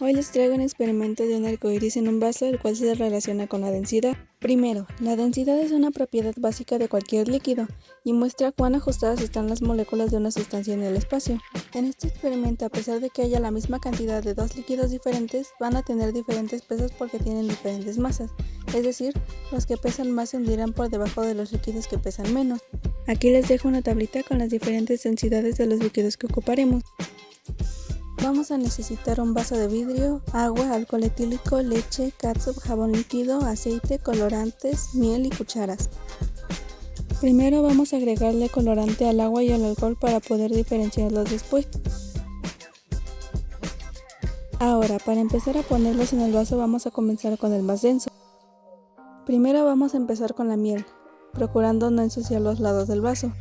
Hoy les traigo un experimento de un arcoíris en un vaso el cual se relaciona con la densidad. Primero, la densidad es una propiedad básica de cualquier líquido y muestra cuán ajustadas están las moléculas de una sustancia en el espacio. En este experimento, a pesar de que haya la misma cantidad de dos líquidos diferentes, van a tener diferentes pesos porque tienen diferentes masas, es decir, los que pesan más se hundirán por debajo de los líquidos que pesan menos. Aquí les dejo una tablita con las diferentes densidades de los líquidos que ocuparemos. Vamos a necesitar un vaso de vidrio, agua, alcohol etílico, leche, catsup, jabón líquido, aceite, colorantes, miel y cucharas. Primero vamos a agregarle colorante al agua y al alcohol para poder diferenciarlos después. Ahora, para empezar a ponerlos en el vaso vamos a comenzar con el más denso. Primero vamos a empezar con la miel, procurando no ensuciar los lados del vaso.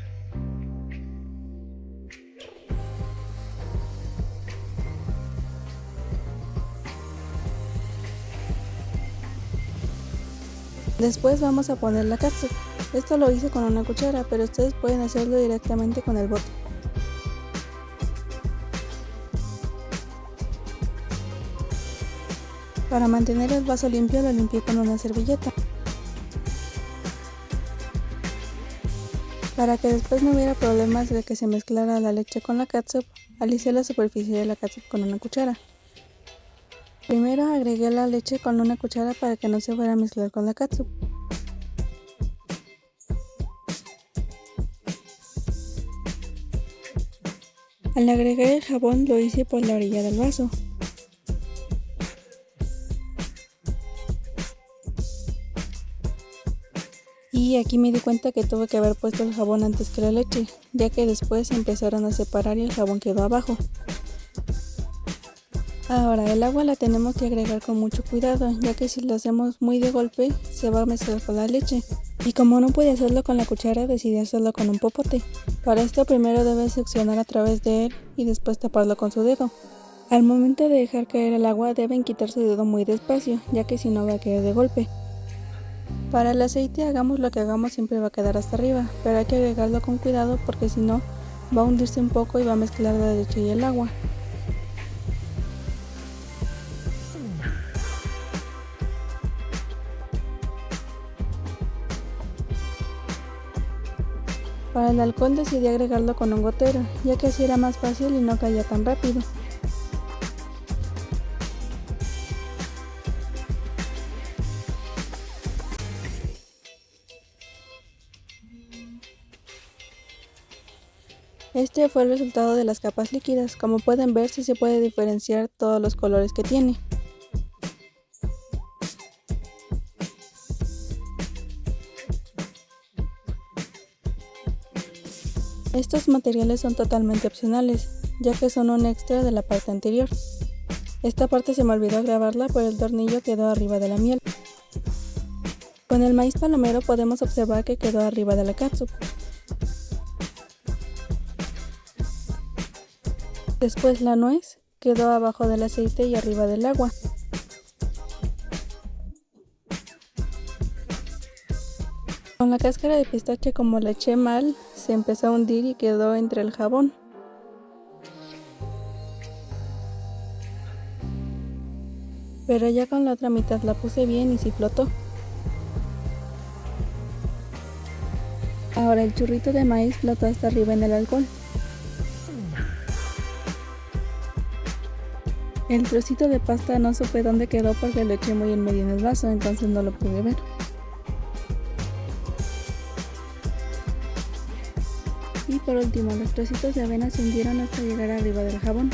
Después vamos a poner la cápsula. Esto lo hice con una cuchara, pero ustedes pueden hacerlo directamente con el bote. Para mantener el vaso limpio lo limpié con una servilleta. Para que después no hubiera problemas de que se mezclara la leche con la catsup, alicé la superficie de la catsup con una cuchara. Primero agregué la leche con una cuchara para que no se fuera a mezclar con la catsup. Al agregar el jabón lo hice por la orilla del vaso. Y aquí me di cuenta que tuve que haber puesto el jabón antes que la leche, ya que después empezaron a separar y el jabón quedó abajo. Ahora el agua la tenemos que agregar con mucho cuidado, ya que si lo hacemos muy de golpe se va a mezclar con la leche. Y como no pude hacerlo con la cuchara decidí hacerlo con un popote. Para esto primero debes succionar a través de él y después taparlo con su dedo. Al momento de dejar caer el agua deben quitar su dedo muy despacio, ya que si no va a caer de golpe. Para el aceite hagamos lo que hagamos siempre va a quedar hasta arriba, pero hay que agregarlo con cuidado porque si no va a hundirse un poco y va a mezclar la leche y el agua. Para el alcohol decidí agregarlo con un gotero, ya que así era más fácil y no caía tan rápido. Este fue el resultado de las capas líquidas, como pueden ver si se puede diferenciar todos los colores que tiene. Estos materiales son totalmente opcionales, ya que son un extra de la parte anterior. Esta parte se me olvidó grabarla, pero el tornillo quedó arriba de la miel. Con el maíz palomero podemos observar que quedó arriba de la cápsula. Después la nuez quedó abajo del aceite y arriba del agua. Con la cáscara de pistache como la eché mal, se empezó a hundir y quedó entre el jabón. Pero ya con la otra mitad la puse bien y sí flotó. Ahora el churrito de maíz flotó hasta arriba en el alcohol. El trocito de pasta no supe dónde quedó porque lo eché muy en medio en el vaso, entonces no lo pude ver. Por último, los trocitos de avena se hundieron hasta llegar arriba del jabón.